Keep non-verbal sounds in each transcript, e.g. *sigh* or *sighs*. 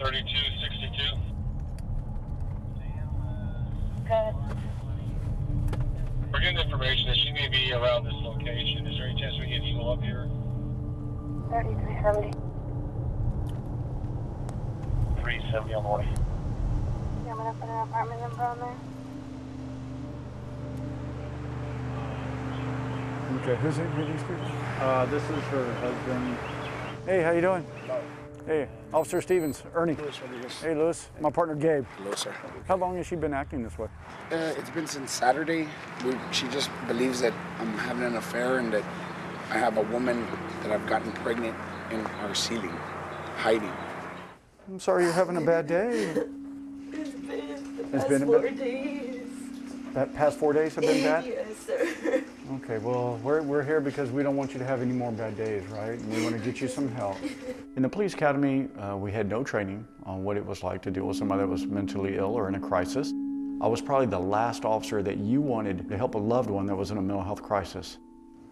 3262. Good. We're getting information that she may be around this location. Is there any chance we get Eagle up here? 3370. 370 on the way. Yeah, I'm gonna put an apartment number on there. Okay, who's it? Who are? Uh, this is her husband. Hey, how you doing? Hey, Officer Stevens, Ernie. Lewis Rodriguez. Hey, Lewis. My partner Gabe. Hello, sir. How long has she been acting this way? Uh, it's been since Saturday. We, she just believes that I'm having an affair and that I have a woman that I've gotten pregnant in our ceiling, hiding. I'm sorry you're having a bad day. *laughs* It's been the It's past been a four bit- days. That past four days have been bad? yes, sir. Okay, well, we're, we're here because we don't want you to have any more bad days, right? And we want to get you some help. *laughs* In the police academy, uh, we had no training on what it was like to deal with somebody that was mentally ill or in a crisis. I was probably the last officer that you wanted to help a loved one that was in a mental health crisis.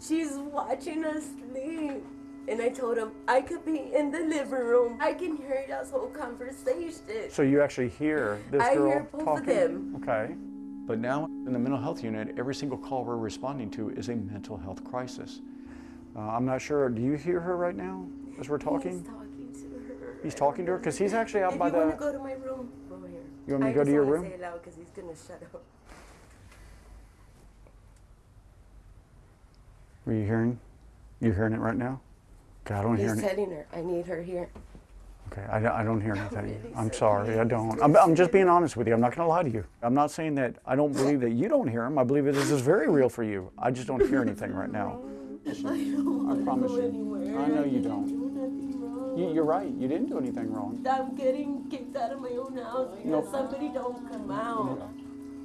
She's watching us sleep. And I told him I could be in the living room. I can hear this whole conversation. So you actually hear this I girl hear both of talking? them. Okay. But now in the mental health unit, every single call we're responding to is a mental health crisis. Uh, I'm not sure, do you hear her right now as we're talking? He's talking to her. He's talking to her? Because he's actually out if by you the... want to go to my room, go here. You want me to I go to just your room? say it loud because he's gonna shut up. Are you hearing? You hearing it right now? Okay, I don't hear He's it. telling her I need her here. Okay, I, don't- I don't hear *laughs* anything. really I'm sorry. I don't. I'm, I'm just being honest with you. I'm not going to lie to you. I'm not saying that I don't believe that you don't hear him. I believe that this is very real for you. I just don't hear anything right now. *laughs* I don't want promise you. anywhere. I know you don't. do nothing wrong. You, you're right. You didn't do anything wrong. I'm getting kicked out of my own house because Nope. somebody don't come out.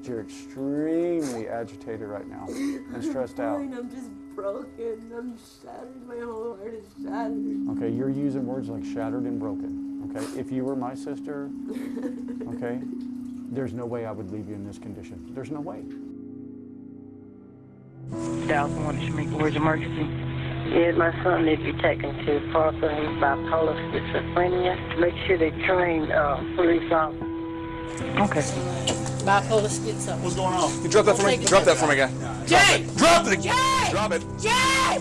You're extremely agitated right now and *laughs* stressed out. I'm just broken. I'm shattered. My whole heart is shattered. Okay, you're using words like shattered and broken. Okay, if you were my sister, okay, there's no way I would leave you in this condition. There's no way. Dallas one Shamika, where's emergency? Yes, my son needs to be taken to Parkland. He's bipolar schizophrenia. Make sure they train uh, police officers. Okay. Bipolar schizo. What's going on? You drop that for me. Drop that for me, guy. Jay! Drop it. Jay! Drop it. Jay!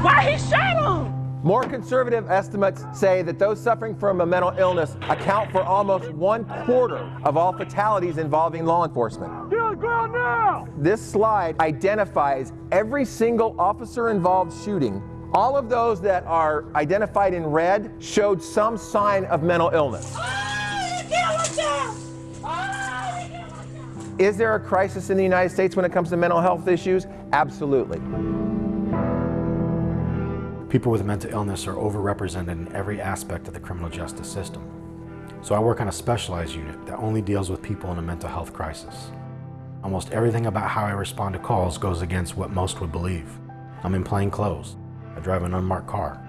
Why he shot him? More conservative estimates say that those suffering from a mental illness account for almost one quarter of all fatalities involving law enforcement. Get on the ground now. This slide identifies every single officer involved shooting. All of those that are identified in red showed some sign of mental illness. Is there a crisis in the United States when it comes to mental health issues? Absolutely. People with mental illness are overrepresented in every aspect of the criminal justice system. So I work on a specialized unit that only deals with people in a mental health crisis. Almost everything about how I respond to calls goes against what most would believe. I'm in plain clothes. I drive an unmarked car.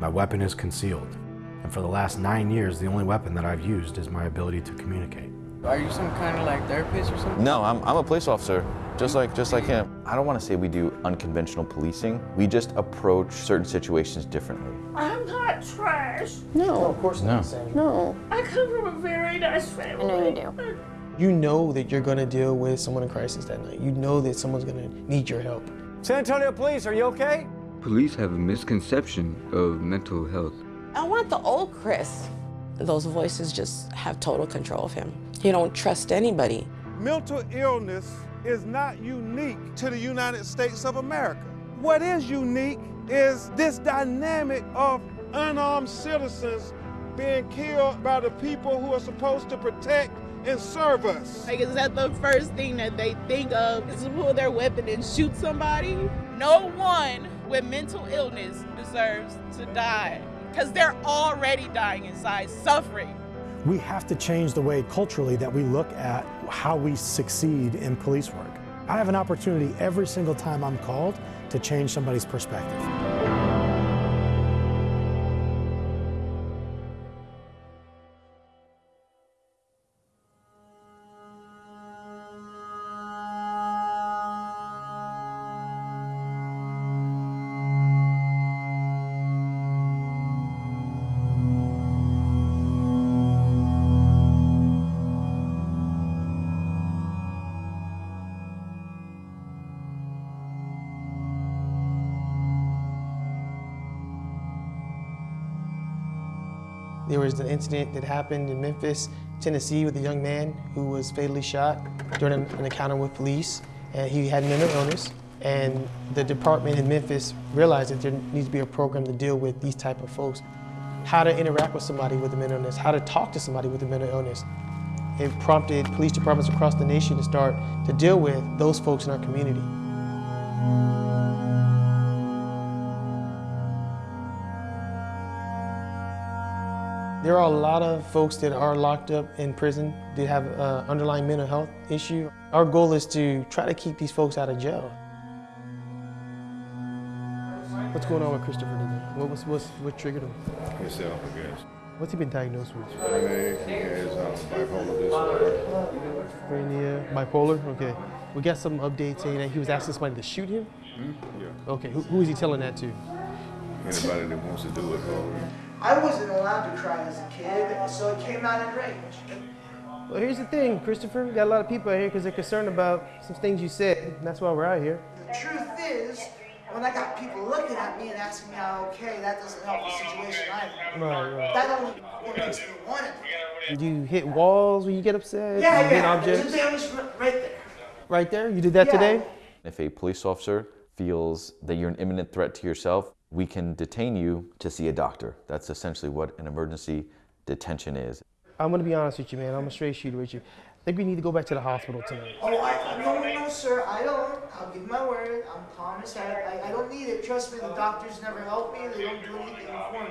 My weapon is concealed. And for the last nine years, the only weapon that I've used is my ability to communicate. Are you some kind of like therapist or something? No, I'm, I'm a police officer, just like just like him. I don't want to say we do unconventional policing. We just approach certain situations differently. I'm not trash. No, of course No. not. No. I come from a very nice family. I know you do. You know that you're gonna deal with someone in crisis that night. You know that someone's gonna need your help. San Antonio Police, are you okay? Police have a misconception of mental health. I want the old Chris. Those voices just have total control of him. He don't trust anybody. Mental illness is not unique to the United States of America. What is unique is this dynamic of unarmed citizens being killed by the people who are supposed to protect and serve us. Like, is that the first thing that they think of is to pull their weapon and shoot somebody? No one with mental illness deserves to die because they're already dying inside, suffering. We have to change the way culturally that we look at how we succeed in police work. I have an opportunity every single time I'm called to change somebody's perspective. There was an incident that happened in Memphis, Tennessee with a young man who was fatally shot during an, an encounter with police. And he had mental illness. And the department in Memphis realized that there needs to be a program to deal with these type of folks. How to interact with somebody with a mental illness, how to talk to somebody with a mental illness. It prompted police departments across the nation to start to deal with those folks in our community. There are a lot of folks that are locked up in prison that have an underlying mental health issue. Our goal is to try to keep these folks out of jail. What's going on with Christopher today? What, was, what's, what triggered him? Himself, I guess. What's he been diagnosed with? I mean, he has um, bipolar disorder. Schizophrenia, bipolar? Okay. We got some updates saying that he was asking somebody to shoot him? Hmm? Yeah. Okay, who, who is he telling that to? Anybody that wants to do it, go. I wasn't allowed to cry as a kid, so it came out in rage. Well, here's the thing, Christopher. We got a lot of people out here because they're concerned about some things you said. And that's why we're out here. The truth is, when I got people looking at me and asking me how okay, that doesn't help the situation either. Right, right. That only makes me want it. Do you hit walls when you get upset? Yeah, Do you hit yeah. objects? There's a damage right there. Right there? You did that Yeah. today? If a police officer feels that you're an imminent threat to yourself, we can detain you to see a doctor. That's essentially what an emergency detention is. I'm gonna be honest with you, man. I'm a straight shooter with you. I think we need to go back to the hospital tonight. Oh, I, no, no, sir, I don't. I'll give my word. I'm calm as heck. I, I don't need it. Trust me, the doctors never help me. They don't do anything for me.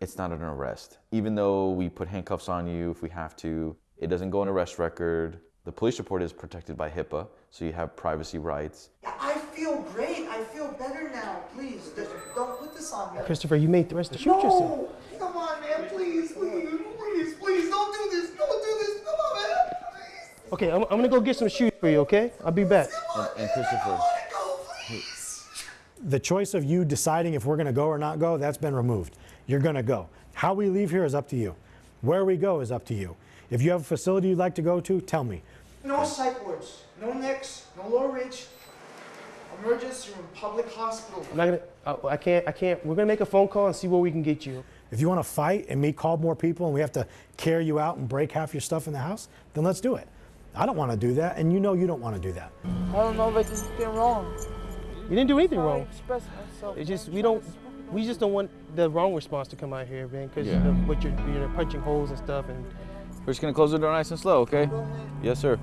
It's not an arrest. Even though we put handcuffs on you if we have to, it doesn't go on arrest record. The police report is protected by HIPAA, so you have privacy rights. I feel great. I feel better now. Please, just don't put this on me. Christopher, you made threats to shoot yourself. No, come on, man. Please, please, please, please, don't do this. Don't do this. Come on, man. Please. Okay, I'm, I'm gonna go get some shoes for you, okay? I'll be back. And, and Christopher, The choice of you deciding if we're going to go or not go, that's been removed. You're going to go. How we leave here is up to you. Where we go is up to you. If you have a facility you'd like to go to, tell me. No psych wards. No Nix. No Laurel Ridge. Emergency room. Public hospital. I'm not gonna. I, I can't. I can't. We're gonna make a phone call and see where we can get you. If you want to fight and me call more people and we have to carry you out and break half your stuff in the house, then let's do it. I don't want to do that, and you know you don't want to do that. I don't know if I did anything wrong. You didn't do anything wrong. expressed myself. It's just we don't. We just don't want the wrong response to come out here, man. Because Yeah. of what you're, you're punching holes and stuff, and we're just gonna close the door nice and slow, okay? Yes, sir.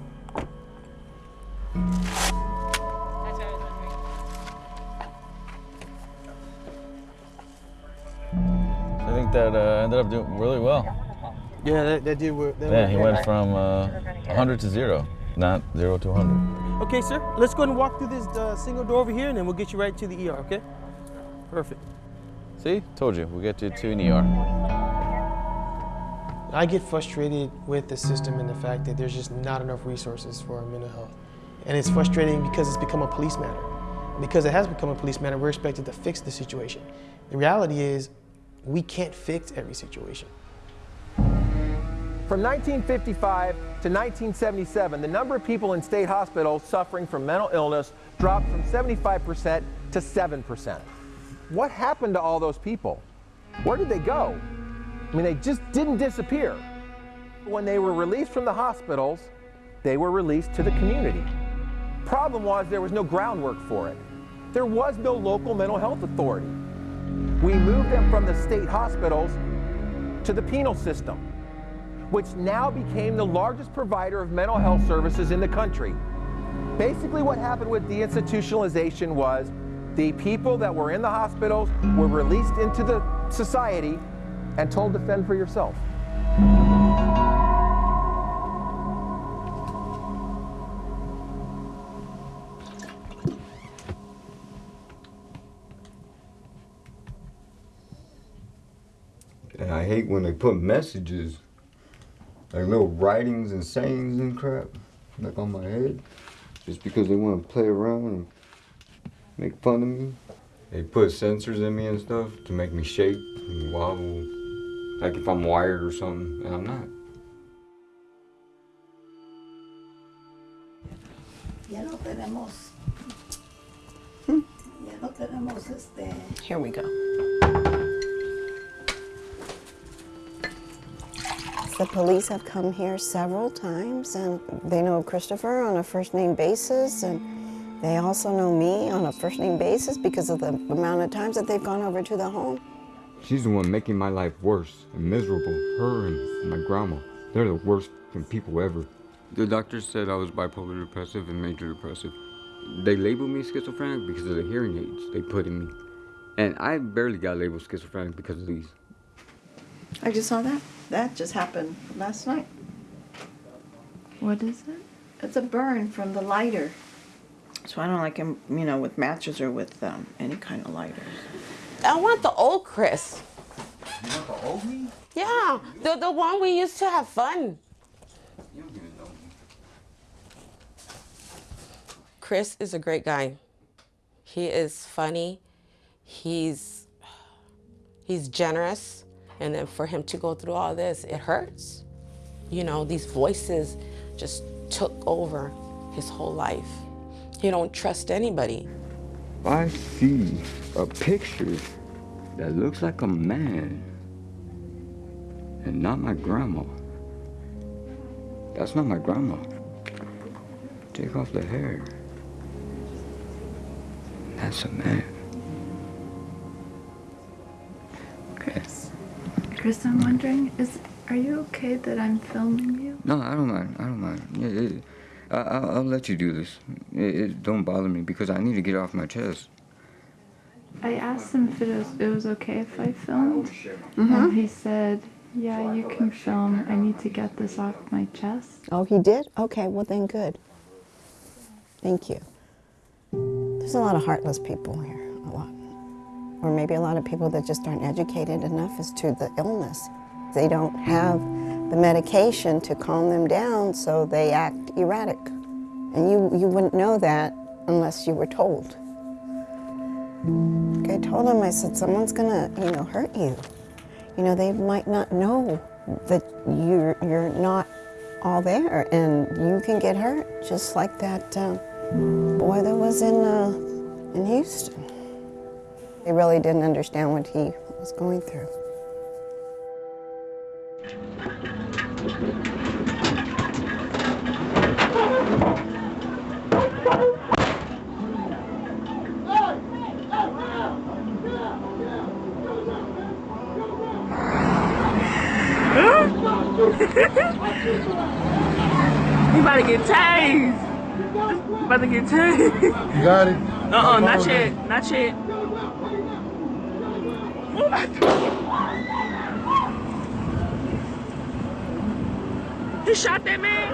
That uh, ended up doing really well. yeah, that, that did work. That Yeah, he went from uh, 100 to zero, not zero to 100. Okay, sir. Let's go and walk through this uh, single door over here, and then we'll get you right to the ER. Okay? Perfect. See, told you, we'll get you to an ER. I get frustrated with the system and the fact that there's just not enough resources for our mental health. And it's frustrating because it's become a police matter. Because it has become a police matter, we're expected to fix the situation. The reality is, we can't fix every situation. From 1955 to 1977, the number of people in state hospitals suffering from mental illness dropped from 75% to 7%. What happened to all those people? Where did they go? I mean, they just didn't disappear. When they were released from the hospitals, they were released to the community. Problem was there was no groundwork for it. There was no local mental health authority. We moved them from the state hospitals to the penal system, which now became the largest provider of mental health services in the country. Basically, what happened with deinstitutionalization was the people that were in the hospitals were released into the society and told to fend for yourself. Hate when they put messages, like little writings and sayings and crap, like on my head, just because they want to play around and make fun of me. They put sensors in me and stuff to make me shake and wobble, like if I'm wired or something, and I'm not. Ya no tenemos. Hmm. Ya no tenemos este. Here we go. The police have come here several times and they know Christopher on a first name basis and they also know me on a first name basis because of the amount of times that they've gone over to the home. She's the one making my life worse and miserable. Her and my grandma. They're the worst people ever. The doctor said I was bipolar depressive and major depressive. They labeled me schizophrenic because of the hearing aids they put in me. And I barely got labeled schizophrenic because of these. I just saw that. That just happened last night. What is it? It's a burn from the lighter. So I don't like him, you know, with matches or with um, any kind of lighters. I want the old Chris. You want the old me? Yeah, the, the one we used to have fun. You don't even know me. Chris is a great guy. He is funny. He's he's generous. And then for him to go through all this, it hurts. You know, these voices just took over his whole life. He don't trust anybody. I see a picture that looks like a man and not my grandma. That's not my grandma. Take off the hair. That's a man. Chris, I'm wondering, is are you okay that I'm filming you? No, I don't mind. I don't mind. Yeah, it, I, I'll, I'll let you do this. It, it don't bother me because I need to get off my chest. I asked him if it was, it was okay if I filmed, Mhm. and he said, "Yeah, you can film. I need to get this off my chest." Oh, he did? Okay, well then good. Thank you. There's a lot of heartless people here, a lot. Or maybe a lot of people that just aren't educated enough as to the illness. They don't have the medication to calm them down, so they act erratic. And you, you wouldn't know that unless you were told. I told him, I said, someone's gonna, you know, hurt you. You know, they might not know that you're, you're not all there and you can get hurt, just like that uh, boy that was in, uh, in Houston. They really didn't understand what he was going through. You about to get tased. You about to get tased. You got it? Uh-uh, not yet. Not yet. He shot that man?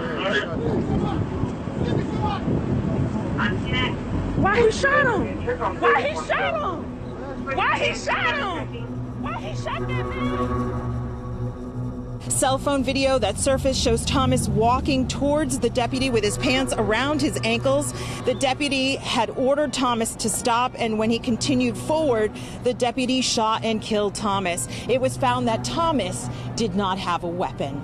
Why he shot him? Why he shot him? Why he shot him? Why he shot that man? Cell phone video that surfaced shows Thomas walking towards the deputy with his pants around his ankles. The deputy had ordered Thomas to stop, and when he continued forward, the deputy shot and killed Thomas. It was found that Thomas did not have a weapon.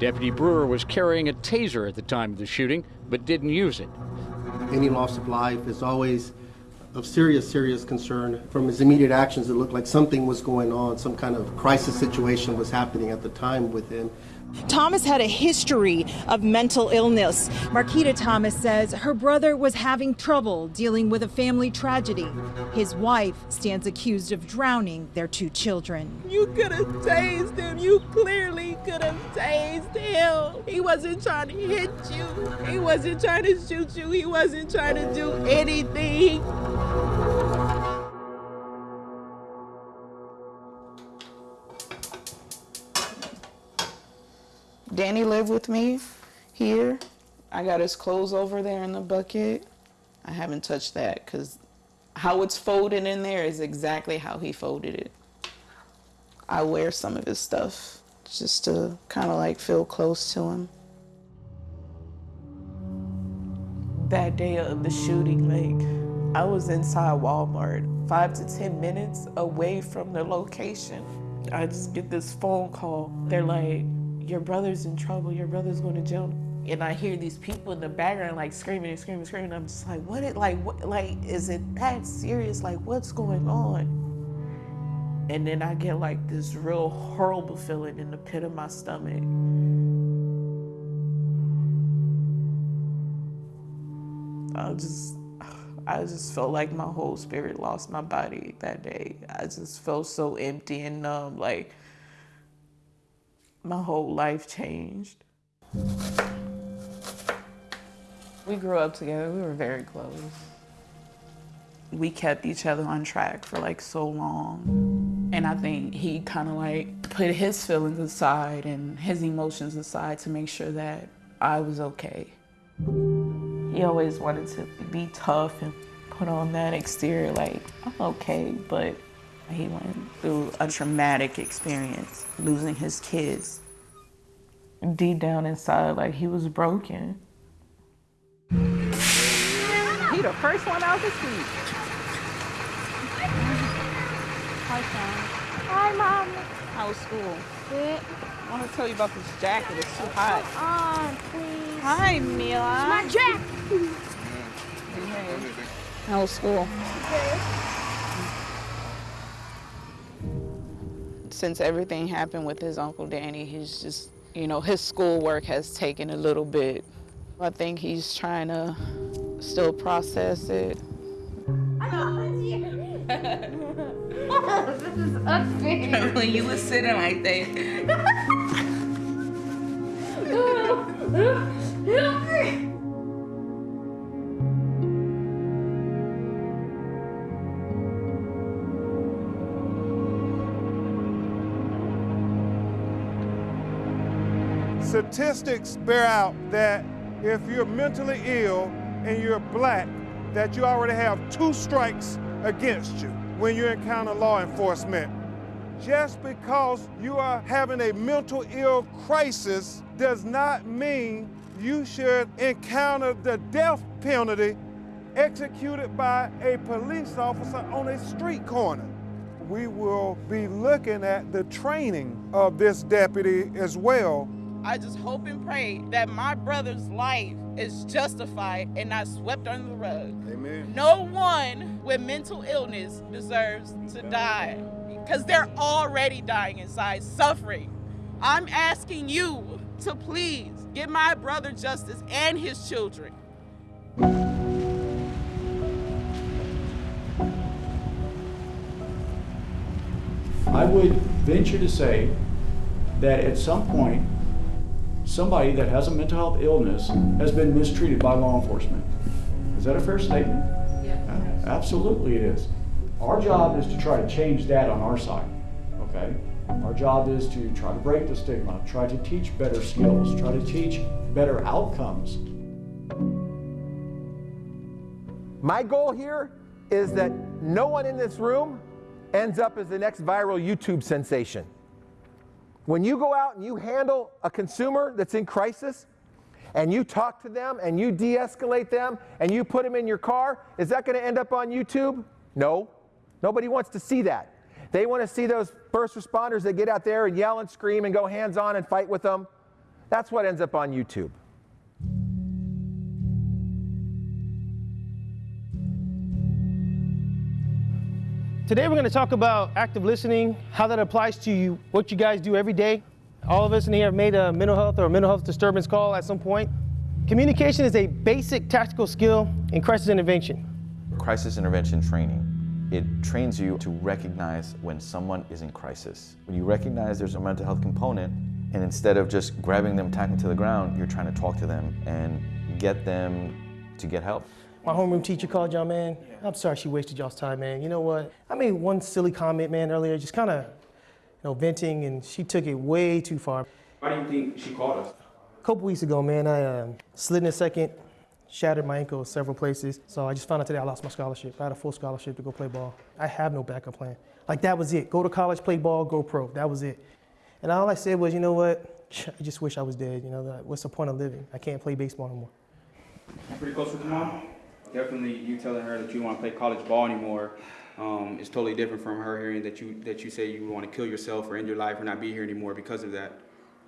Deputy Brewer was carrying a taser at the time of the shooting, but didn't use it. Any loss of life is always of serious, serious concern. From his immediate actions, it looked like something was going on, some kind of crisis situation was happening at the time with him. Thomas had a history of mental illness. Marquita Thomas says her brother was having trouble dealing with a family tragedy. His wife stands accused of drowning their two children. You could have tased him. You clearly could have tased him. He wasn't trying to hit you. He wasn't trying to shoot you. He wasn't trying to do anything. Danny lived with me here. I got his clothes over there in the bucket. I haven't touched that because how it's folded in there is exactly how he folded it. I wear some of his stuff just to kind of like feel close to him. That day of the shooting, like, I was inside Walmart, five to 10 minutes away from the location. I just get this phone call. They're like, Your brother's in trouble. Your brother's going to jail. And I hear these people in the background like screaming and screaming and screaming. I'm just like, what it like what like is it that serious? Like what's going on? And then I get like this real horrible feeling in the pit of my stomach. I just, I just felt like my whole spirit lost my body that day. I just felt so empty and numb, like my whole life changed. We grew up together, we were very close. We kept each other on track for like so long. And I think he kind of like put his feelings aside and his emotions aside to make sure that I was okay. He always wanted to be tough and put on that exterior like, I'm okay, but he went through a traumatic experience, losing his kids. Deep down inside, like he was broken. He the first one out the seat. Hi, Sean. Hi, Mom. How was school? Good. I want to tell you about this jacket. It's too hot. on, please. Hi, Mila. It's my jacket. How was school? Since everything happened with his Uncle Danny, he's just, you know, his schoolwork has taken a little bit. I think he's trying to still process it. *laughs* this is unfair. *laughs* when you were sitting like that. *laughs* Statistics bear out that if you're mentally ill and you're black, that you already have two strikes against you when you encounter law enforcement. Just because you are having a mental ill crisis does not mean you should encounter the death penalty executed by a police officer on a street corner. We will be looking at the training of this deputy as well. I just hope and pray that my brother's life is justified and not swept under the rug. Amen. No one with mental illness deserves to die because they're already dying inside, suffering. I'm asking you to please give my brother justice and his children. I would venture to say that at some point, somebody that has a mental health illness has been mistreated by law enforcement. Is that a fair statement? Yeah. Absolutely it is. Our job is to try to change that on our side, okay? Our job is to try to break the stigma, try to teach better skills, try to teach better outcomes. My goal here is that no one in this room ends up as the next viral YouTube sensation. When you go out and you handle a consumer that's in crisis, and you talk to them and you de escalate them and you put them in your car, is that going to end up on YouTube? No. Nobody wants to see that. They want to see those first responders that get out there and yell and scream and go hands on and fight with them. That's what ends up on YouTube. Today we're going to talk about active listening, how that applies to you, what you guys do every day. All of us in here have made a mental health or mental health disturbance call at some point. Communication is a basic tactical skill in crisis intervention. Crisis intervention training. It trains you to recognize when someone is in crisis. When you recognize there's a mental health component, and instead of just grabbing them, tacking to the ground, you're trying to talk to them and get them to get help. My homeroom teacher called y'all, man. I'm sorry she wasted y'all's time, man. You know what? I made one silly comment, man, earlier, just kind of, you know, venting, and she took it way too far. Why do you think she called us? A couple weeks ago, man, I um, slid in a second, shattered my ankle several places. So I just found out today I lost my scholarship. I had a full scholarship to go play ball. I have no backup plan. Like that was it. Go to college, play ball, go pro. That was it. And all I said was, you know what? *laughs* I just wish I was dead. You know, what's the point of living? I can't play baseball anymore. Pretty close with your mom? Definitely, you telling her that you want to play college ball anymore um, is totally different from her hearing that you that you say you want to kill yourself or end your life or not be here anymore because of that.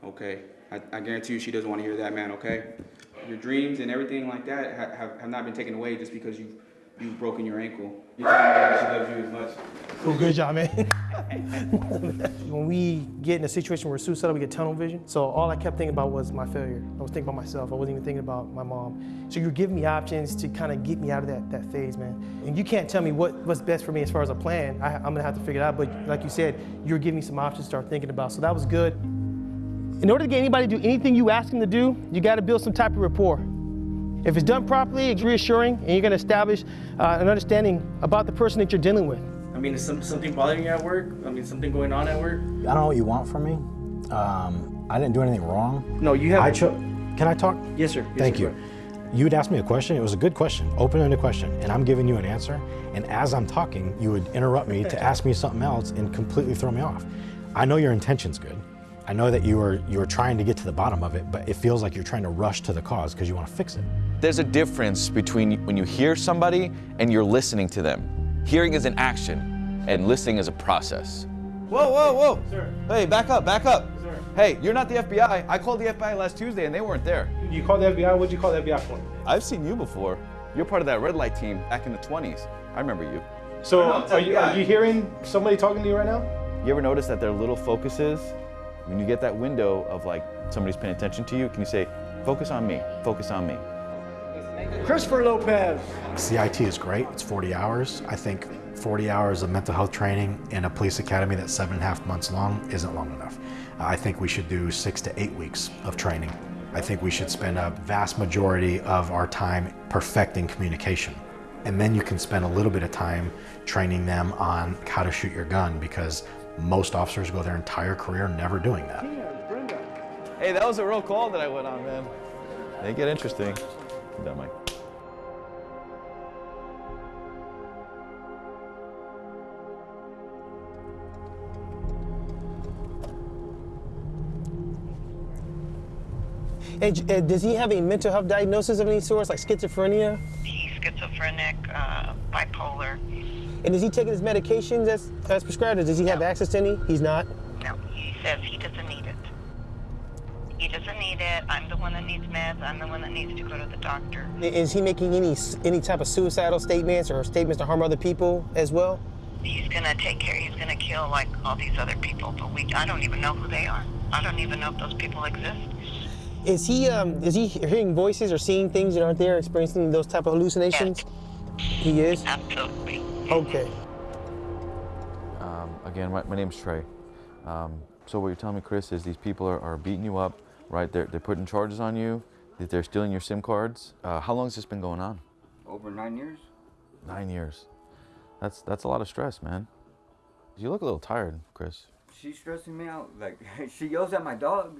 Okay, I, I guarantee you she doesn't want to hear that, man. Okay, your dreams and everything like that ha- have, have not been taken away just because you you've broken your ankle. You told me she loves you as much. Cool, good job, man. *laughs* when we get in a situation where we're suicidal, we get tunnel vision. So all I kept thinking about was my failure. I was thinking about myself. I wasn't even thinking about my mom. So you're giving me options to kind of get me out of that, that phase, man. And you can't tell me what, what's best for me as far as a plan. I, I'm gonna have to figure it out. But like you said, you're giving me some options to start thinking about. So that was good. In order to get anybody to do anything you ask them to do, you got to build some type of rapport. If it's done properly, it's reassuring, and you're going to establish uh, an understanding about the person that you're dealing with. I mean, is some, something bothering you at work? I mean, something going on at work? I don't know what you want from me. Um, I didn't do anything wrong. No, you have. I cho- Can I talk? Yes, sir. Yes, Thank sir. you. You would ask me a question. It was a good question, open-ended question, and I'm giving you an answer. And as I'm talking, you would interrupt me *laughs* to ask me something else and completely throw me off. I know your intention's good. I know that you are you are trying to get to the bottom of it, but it feels like you're trying to rush to the cause because you want to fix it. There's a difference between when you hear somebody and you're listening to them. Hearing is an action, and listening is a process. Whoa, whoa, whoa! Sir. Hey, back up, back up! Sir. Hey, you're not the FBI. I called the FBI last Tuesday and they weren't there. You called the FBI? What'd you call the FBI for? I've seen you before. You're part of that red light team back in the 20s. I remember you. So, No, are you, are you hearing somebody talking to you right now? You ever notice that their little focuses, when you get that window of like somebody's paying attention to you, can you say, focus on me, focus on me? Christopher Lopez. CIT is great. It's 40 hours. I think 40 hours of mental health training in a police academy that's seven and a half months long isn't long enough. I think we should do six to eight weeks of training. I think we should spend a vast majority of our time perfecting communication. And then you can spend a little bit of time training them on how to shoot your gun because most officers go their entire career never doing that. Hey, that was a real call that I went on, man. They get interesting. That Mike. Hey, uh, does he have a mental health diagnosis of any sort, like schizophrenia? He's schizophrenic, uh, bipolar. And is he taking his medications as, as prescribed, or does he have access to any? He's not. No, he says he doesn't need it. He doesn't need it. I'm the one that needs meds. I'm the one that needs to go to the doctor. Is he making any any type of suicidal statements or statements to harm other people as well? He's gonna take care. He's gonna kill like all these other people, but we I don't even know who they are. I don't even know if those people exist. Is he um is he hearing voices or seeing things that aren't there, experiencing those type of hallucinations? He is. Absolutely. Okay. Um, again, my, my name's Trey. Um, so what you're telling me, Chris, is these people are, are beating you up, right? They're, they're putting charges on you, that they're stealing your SIM cards. Uh, how long has this been going on? Over nine years? Nine years. That's, that's a lot of stress, man. You look a little tired, Chris. She's stressing me out. Like, *laughs* she yells at my dog.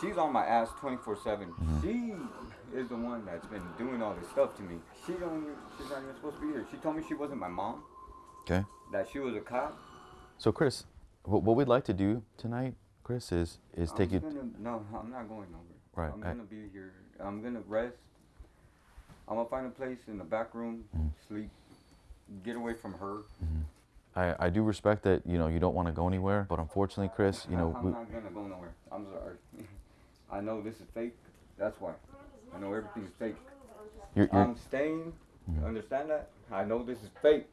She's on my ass 24 7. She is the one that's been doing all this stuff to me. She don't, she's not even supposed to be here. She told me she wasn't my mom, Okay. that she was a cop. So, Chris, what, what we'd like to do tonight, Chris, is is take you. Gonna, no, I'm not going over. Right, I'm gonna be here. I'm gonna rest. I'm gonna find a place in the back room, Mm-hmm. sleep, get away from her. I, I do respect that you know you don't want to go anywhere, but unfortunately, Chris, you know I'm we, not gonna go nowhere. I'm sorry. *laughs* I know this is fake. That's why. I know everything's fake. You're- you're- I'm staying. Understand that? I know this is fake.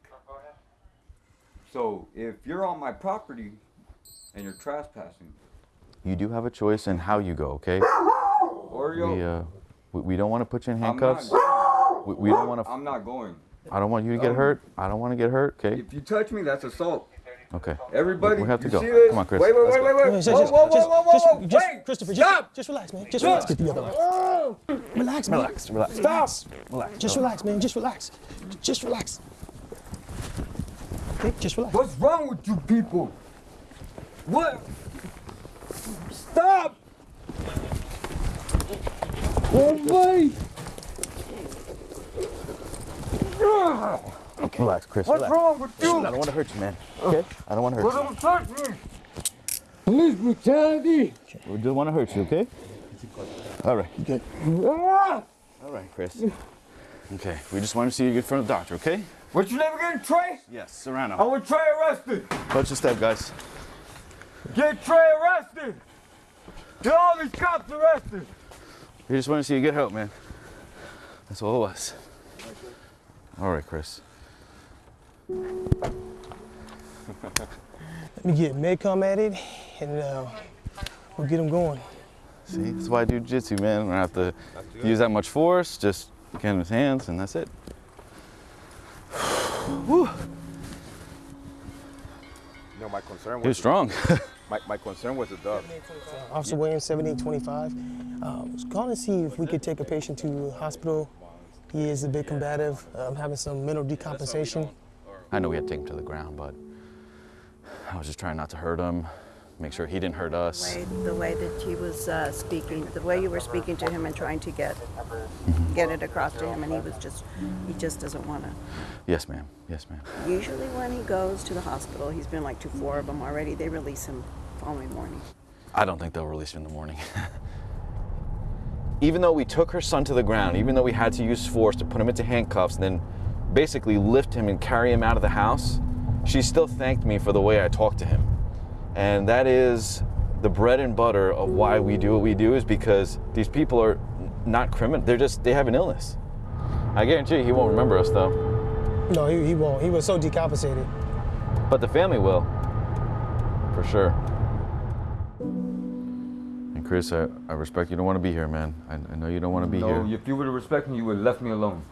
So if you're on my property and you're trespassing, you do have a choice in how you go. Okay. Oreo, We uh, we, we don't want to put you in handcuffs. We, we don't want to. I'm not going. I don't want you to get No. hurt. I don't want to get hurt. Okay. If you touch me, that's assault. Okay. Everybody, we have to you go. see this? Come on, Chris. Wait, wait, Let's wait, go. wait, wait. Just, Whoa, just, whoa, whoa, just, whoa, whoa, just, whoa. just, Wait, Christopher, stop. just, just relax, man. Just Look. relax. Get together. Relax, man. Relax, relax. Stop. Relax. Just relax, man. Just relax. Just relax. Okay, just relax. What's wrong with you people? What? Stop! Oh my! Ah. Okay. Relax, Chris. What's relax. wrong with you? I don't want to hurt you, man. Uh, okay. I don't want to hurt Well, you. don't touch me! Police brutality! We don't want to hurt you. Okay. All right. Okay. All right, Chris. Okay. We just want to see you get in front of the doctor. Okay. What's your name again, Trey? Yes, Serrano. I want Trey arrested! Watch the step, guys. Get Trey arrested! Get all these cops arrested! We just want to see you get help, man. That's all it was. All right, Chris. Let me get Medcom at it, and uh, we'll get him going. See, that's why I do jiu-jitsu, man. I don't have to use that much force. Just get in his hands, and that's it. *sighs* Whew. No, my concern was He was strong. *laughs* my, my concern was the dog. Officer Williams, 1725. Uh, was calling to see if we could take a patient to hospital. He is a bit combative, um, having some mental decompensation. I know we had to take him to the ground, but I was just trying not to hurt him, make sure he didn't hurt us. way, the way that he was uh, speaking, the way you were speaking to him and trying to get get it across to him, and he was just he just doesn't want to. Yes, ma'am. Yes, ma'am. Usually, when he goes to the hospital, he's been like to four of them already. They release him following morning. I don't think they'll release him in the morning. *laughs* even though we took her son to the ground, even though we had to use force to put him into handcuffs and then basically lift him and carry him out of the house, she still thanked me for the way I talked to him. And that is the bread and butter of why we do what we do is because these people are not criminal. They're just, they have an illness. I guarantee you he won't remember us though. No, he, he won't. He was so decompensated. But the family will, for sure. And Chris, I, I respect you don't want to be here, man. I, I know you don't want to be no, here. if you would have respected me, you would have left me alone.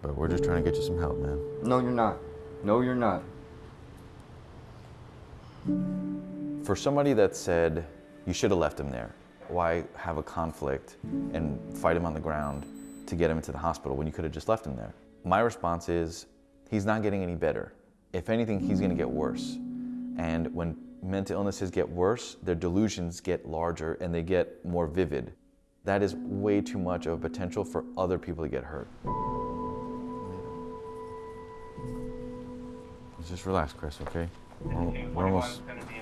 But we're just trying to get you some help, man. No, you're not. No, you're not. For somebody that said you should have left him there, why have a conflict and fight him on the ground to get him into the hospital when you could have just left him there? My response is he's not getting any better. If anything, he's going to get worse. And when mental illnesses get worse, their delusions get larger and they get more vivid. That is way too much of a potential for other people to get hurt. Just relax, Chris, okay? We're, we're almost I'll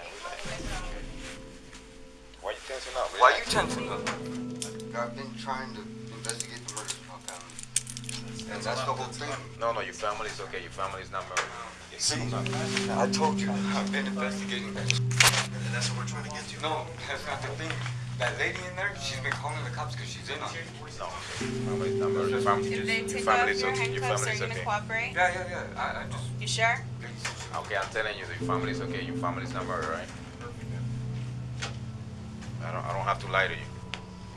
Relax. Why you tensing up? Why you tensing up? I've been trying to investigate the murder of my family. And that's the whole thing. No, no, your family's okay. Your family's not murdered. See, I told you, I've been investigating that. And that's what we're trying to get to. No, that's not the thing. That lady in there, she's been calling the cops because she's in on it. No, family's not murdered. Your family, If they your take off family's your okay. Your handcuffs, are you gonna okay. cooperate? Yeah, yeah, yeah. I, I just. You sure? Okay, I'm telling you, your family's okay. Your family's not murdered, right? I don't, I don't have to lie to you.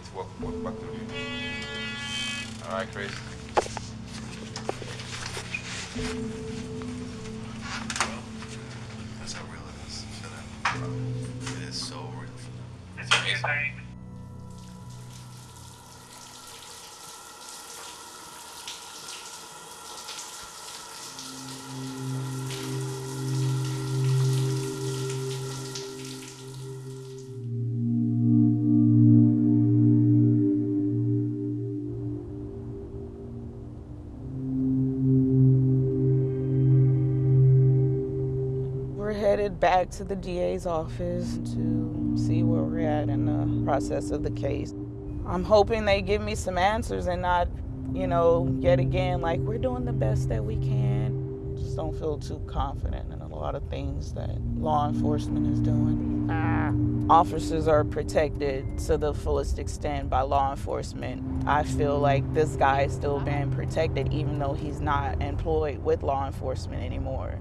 It's walk, walk back to you. All right, Chris. That's how real it is for them. It is so real for them. It's amazing. Back to the DA's office to see where we're at in the process of the case. I'm hoping they give me some answers and not, you know, yet again, like, we're doing the best that we can. Just don't feel too confident in a lot of things that law enforcement is doing. Officers are protected to the fullest extent by law enforcement. I feel like this guy is still being protected even though he's not employed with law enforcement anymore.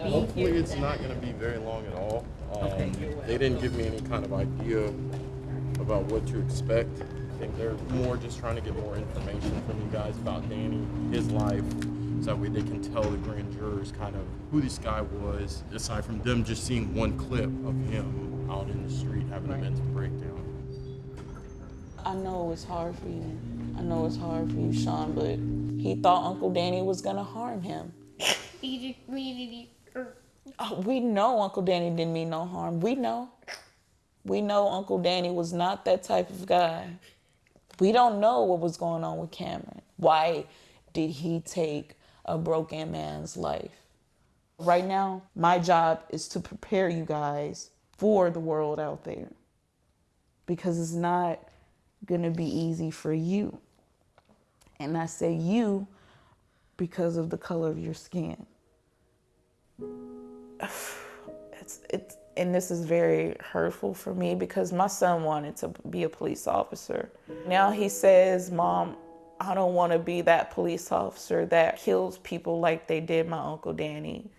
Hopefully, it's not going to be very long at all. Um, They didn't give me any kind of idea about what to expect. I think they're more just trying to get more information from you guys about Danny, his life, so that way they can tell the grand jurors kind of who this guy was, aside from them just seeing one clip of him out in the street having a mental breakdown. I know it's hard for you. I know it's hard for you, Sean, but he thought Uncle Danny was gonna harm him. Oh, we know Uncle Danny didn't mean no harm. We know. We know Uncle Danny was not that type of guy. We don't know what was going on with Cameron. Why did he take a broken man's life? Right now, my job is to prepare you guys for the world out there because it's not going to be easy for you. And I say you because of the color of your skin. *sighs* It's, it's, and this is very hurtful for me because my son wanted to be a police officer. Now he says, Mom, I don't want to be that police officer that kills people like they did my Uncle Danny.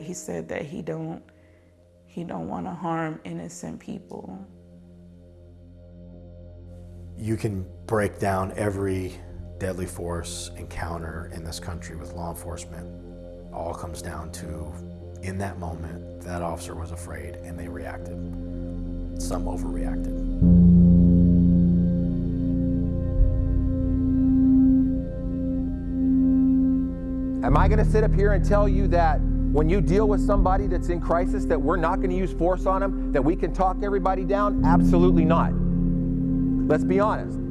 He said that he don't he don't want to harm innocent people. You can break down every deadly force encounter in this country with law enforcement. All comes down to, in that moment, that officer was afraid and they reacted. Some overreacted. Am I going to sit up here and tell you that when you deal with somebody that's in crisis that we're not going to use force on them, that we can talk everybody down? Absolutely not. Let's be honest.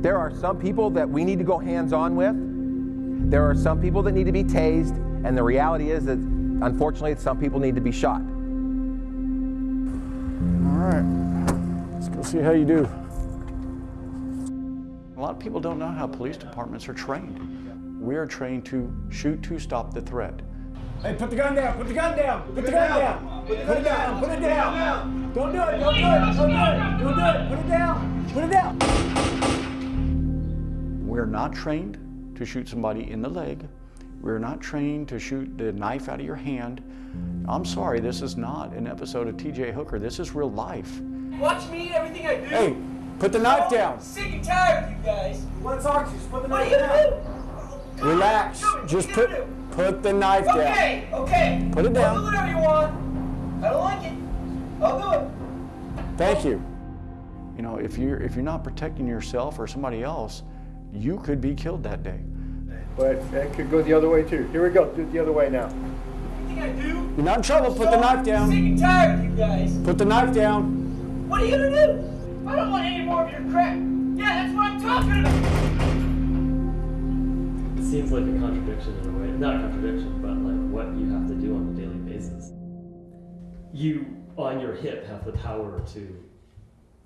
There are some people that we need to go hands-on with. There are some people that need to be tased, and the reality is that unfortunately some people need to be shot. All right, let's go see how you do. A lot of people don't know how police departments are trained. We are trained to shoot to stop the threat. Hey, put the gun down, put the gun down, put the gun down, put it down, put it down. Don't do it, don't do it, don't do it, don't do it, put it down, put it down. We're not trained to shoot somebody in the leg. We're not trained to shoot the knife out of your hand. I'm sorry, this is not an episode of TJ Hooker. This is real life. Watch me, everything I do. Hey, put the knife down. Sick and tired of you guys. You want to talk to you, just put the what knife are you down. gonna do? Relax. Just put put the knife down. Okay, okay. Put it down. I'll do whatever you want. I don't like it. I'll do it. Thank you. You know, if you're if you're not protecting yourself or somebody else, you could be killed that day. But that could go the other way too. Here we go. Do it the other way now. Everything I do. You're not in trouble. Put the knife down. Sick and tired of you guys. Put the knife down. What are you gonna do? I don't want any more of your crap. Yeah, that's what I'm talking about. It seems like a contradiction in a way. Not a contradiction, but like what you have to do on a daily basis. You, on your hip, have the power to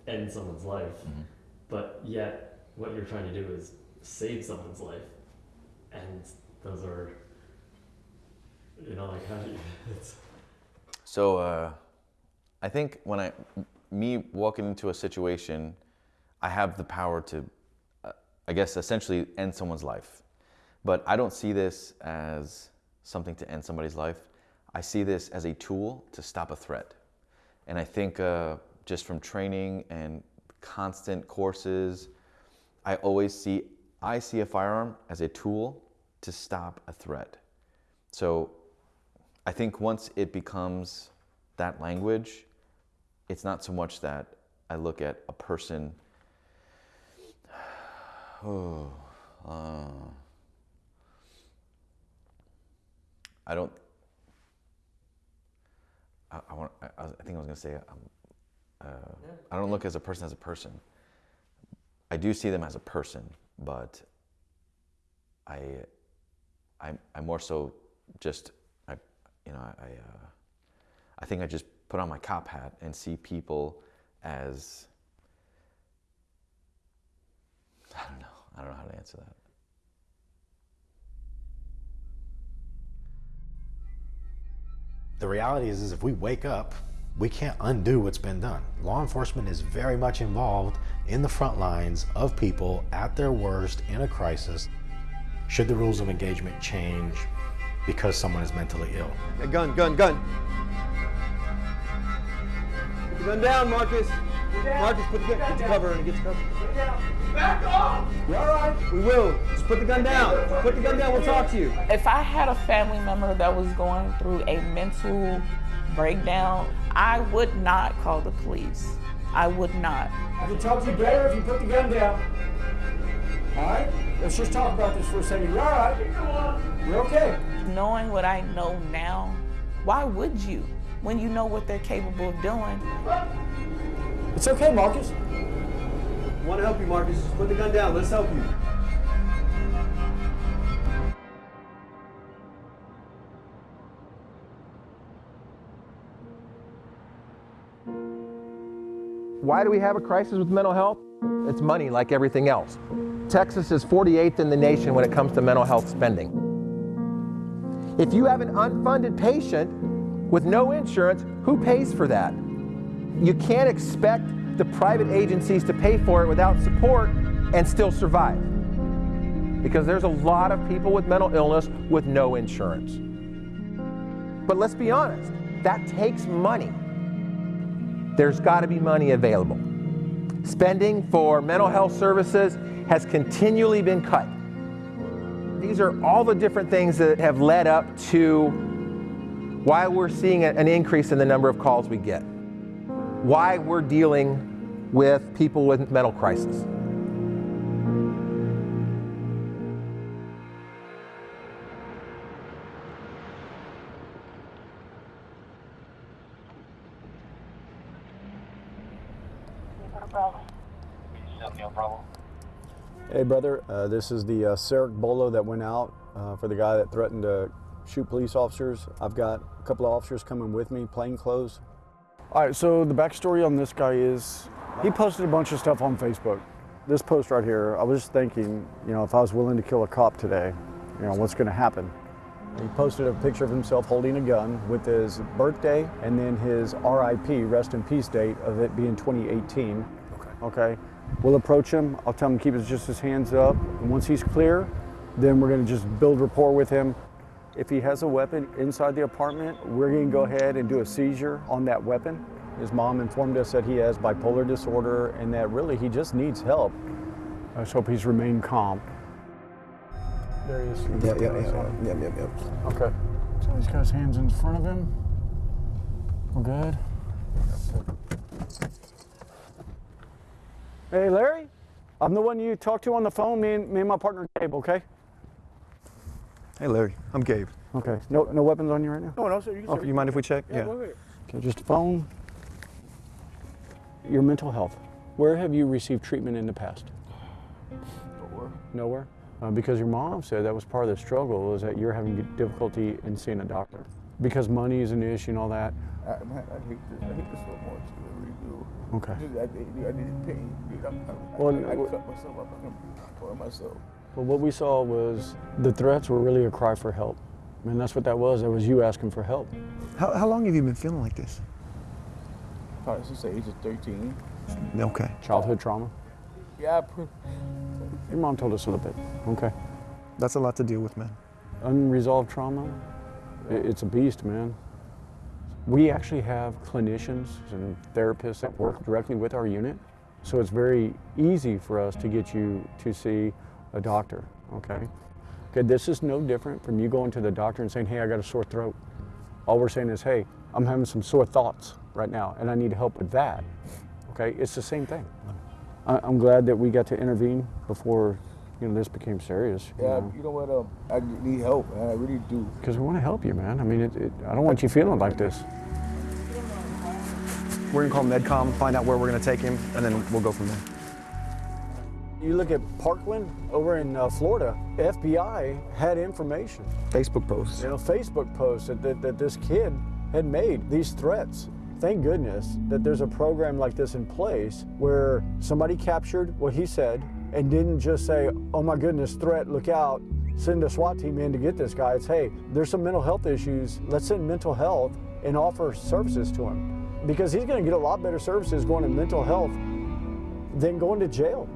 end someone's life, mm-hmm. but yet what you're trying to do is save someone's life. And those are, you know, like *laughs* how do you, it's, So uh, I think when I, me walking into a situation, I have the power to, uh, I guess, essentially end someone's life. But I don't see this as something to end somebody's life. I see this as a tool to stop a threat. And I think uh, just from training and constant courses, I always see, I see a firearm as a tool to stop a threat. So I think once it becomes that language, it's not so much that I look at a person. Oh, *sighs* uh, I don't. I, I want. I, I think I was gonna say. Um, uh, I don't look as a person as a person. I do see them as a person, but I, I, I more so just, I, you know, I, uh, I think I just put on my cop hat and see people as, I don't know, I don't know how to answer that. The reality is, is if we wake up, we can't undo what's been done. Law enforcement is very much involved in the front lines of people at their worst in a crisis. Should the rules of engagement change because someone is mentally ill? Hey, gun, gun, gun. Put the gun down, Marcus. Marcus, put the gun. Get the cover and get the cover. Back off. You all right? We will. Just put the gun down. Put the gun down. We'll talk to you. If I had a family member that was going through a mental breakdown, I would not call the police. I would not. I can talk to you better if you put the gun down. All right? Let's just talk about this for a second. You're all right? You're okay. Knowing what I know now, why would you when you know what they're capable of doing? It's okay, Marcus. I want to help you, Marcus. Just put the gun down. Let's help you. Why do we have a crisis with mental health? It's money like everything else. Texas is 48th in the nation when it comes to mental health spending. If you have an unfunded patient with no insurance, who pays for that? You can't expect the private agencies to pay for it without support and still survive. Because there's a lot of people with mental illness with no insurance. But let's be honest, that takes money. There's got to be money available. Spending for mental health services has continually been cut. These are all the different things that have led up to why we're seeing an increase in the number of calls we get, why we're dealing with people with mental crisis. Hey, brother. Uh, this is the uh, Sarek Bolo that went out uh, for the guy that threatened to shoot police officers. I've got a couple of officers coming with me, plain clothes. All right, so the backstory on this guy is he posted a bunch of stuff on Facebook. This post right here, I was just thinking, you know, if I was willing to kill a cop today, you know, what's going to happen? He posted a picture of himself holding a gun with his birthday and then his RIP, rest in peace date of it being 2018. Okay. We'll approach him. I'll tell him to keep his, just his hands up. And once he's clear, then we're going to just build rapport with him. If he has a weapon inside the apartment, we're going to go ahead and do a seizure on that weapon. His mom informed us that he has bipolar disorder and that really he just needs help. I just hope he's remained calm. There he is. Yeah, yeah, yeah, yeah, yeah, yeah. Okay. So he's got his hands in front of him. We're good. Hey, Larry. I'm the one you talked to on the phone. Me and, me and my partner Gabe. Okay. Hey, Larry. I'm Gabe. Okay. No, no weapons on you right now. No, no, sir. You, oh, you mind if we check? Yeah. Okay, just a phone. Your mental health. Where have you received treatment in the past? Nowhere. Nowhere. Uh, because your mom said that was part of the struggle is that you're having difficulty in seeing a doctor because money is an issue and all that. I, man, I hate this. I hate this so much. I really do. Okay. I, I, I need pain. Dude, I'm, I'm, Well, I, I, cut myself up. I'm for myself. But what we saw was the threats were really a cry for help. And that's what that was. That was you asking for help. How, how long have you been feeling like this? Probably since the age of 13. Okay. Childhood trauma. Yeah, Your mom told us a little bit. Okay. That's a lot to deal with, man. Unresolved trauma, i- it's a beast, man. We actually have clinicians and therapists that work directly with our unit, so it's very easy for us to get you to see a doctor, okay? Okay, this is no different from you going to the doctor and saying, hey, I got a sore throat. All we're saying is, hey, I'm having some sore thoughts right now, and I need help with that, okay? It's the same thing. I'm glad that we got to intervene before, you know, this became serious. you yeah, know? you know what? Um, I need help, man. I really do. Because we want to help you, man. I mean, it, it, I don't want you feeling like this. We're gonna call Medcom, find out where we're gonna take him, and then we'll go from there. You look at Parkland over in uh, Florida, FBI had information. Facebook posts. You know, Facebook posts that, that, that this kid had made these threats. Thank goodness that there's a program like this in place where somebody captured what he said and didn't just say, oh my goodness, threat, look out, send a SWAT team in to get this guy. It's, hey, there's some mental health issues. Let's send mental health and offer services to him. Because he's going to get a lot better services going to mental health than going to jail.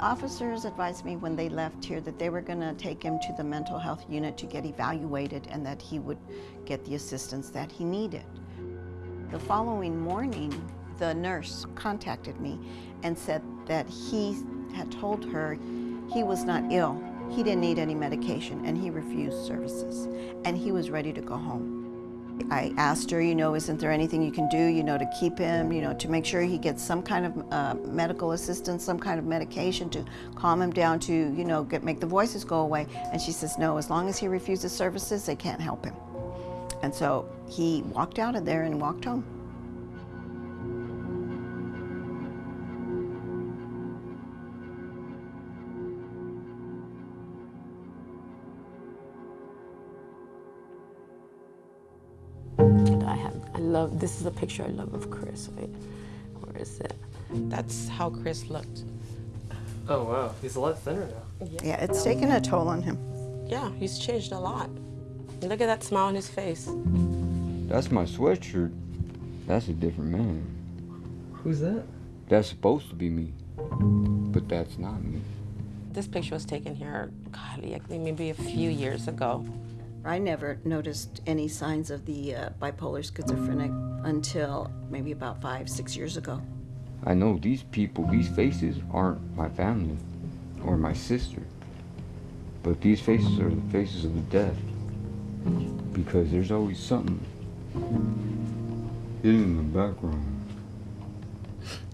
Officers advised me when they left here that they were going to take him to the mental health unit to get evaluated and that he would get the assistance that he needed. The following morning, the nurse contacted me and said that he had told her he was not ill, he didn't need any medication, and he refused services, and he was ready to go home. I asked her, you know, isn't there anything you can do, you know, to keep him, you know, to make sure he gets some kind of uh, medical assistance, some kind of medication to calm him down to, you know, get, make the voices go away. And she says, no, as long as he refuses services, they can't help him. And so he walked out of there and walked home. Love, this is a picture I love of Chris, right? Where is it? That's how Chris looked. Oh wow, he's a lot thinner now. Yeah, it's taken a toll on him. Yeah, he's changed a lot. Look at that smile on his face. That's my sweatshirt. That's a different man. Who's that? That's supposed to be me, but that's not me. This picture was taken here, God, like maybe a few years ago. I never noticed any signs of the uh, bipolar schizophrenic until maybe about five, six years ago. I know these people, these faces aren't my family or my sister, but these faces are the faces of the dead because there's always something hidden in the background.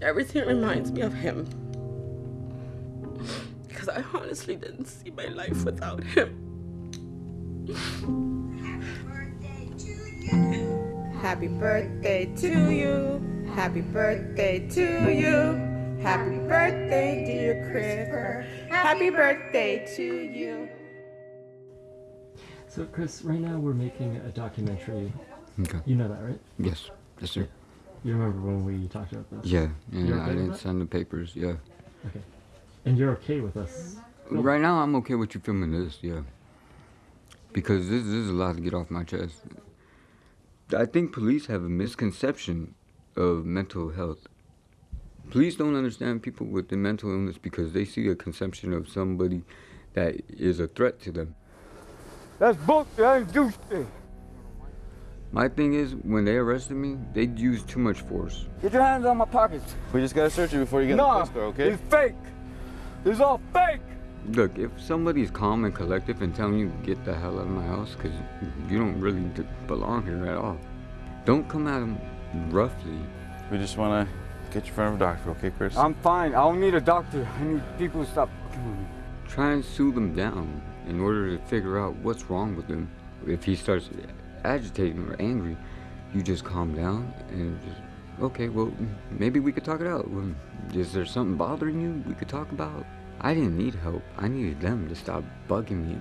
Everything reminds me of him. Because I honestly didn't see my life without him. Happy birthday to you. Happy birthday to you. Happy birthday, to you. Happy birthday, dear Chris. Happy birthday to you. So Chris, right now we're making a documentary. Okay. You know that, right? Yes, yes, sir. You remember when we talked about this? Yeah, You're yeah, okay I didn't that? sign the papers, yeah. Okay. And you're okay with us? Right now, I'm okay with you filming this, yeah. Because this, this is a lot to get off my chest. I think police have a misconception of mental health. Police don't understand people with the mental illness because they see a conception of somebody that is a threat to them. That's book. I ain't do shit. My thing is, when they arrested me, they used too much force. Get your hands on my pockets. We just gotta search you before you get in Nah, the police car, okay? it's fake. It's all fake. Look, if somebody's calm and collective and telling you get the hell out of my house because you don't really belong here at all, don't come at them roughly. We just wanna get you in front of a doctor, okay, Chris? I'm fine. I don't need a doctor. I need people to stop fucking with me. Try and soothe them down in order to figure out what's wrong with him. If he starts agitating or angry, you just calm down and just, okay, well, maybe we could talk it out. Um, is there something bothering you we could talk about? I didn't need help. I needed them to stop bugging me.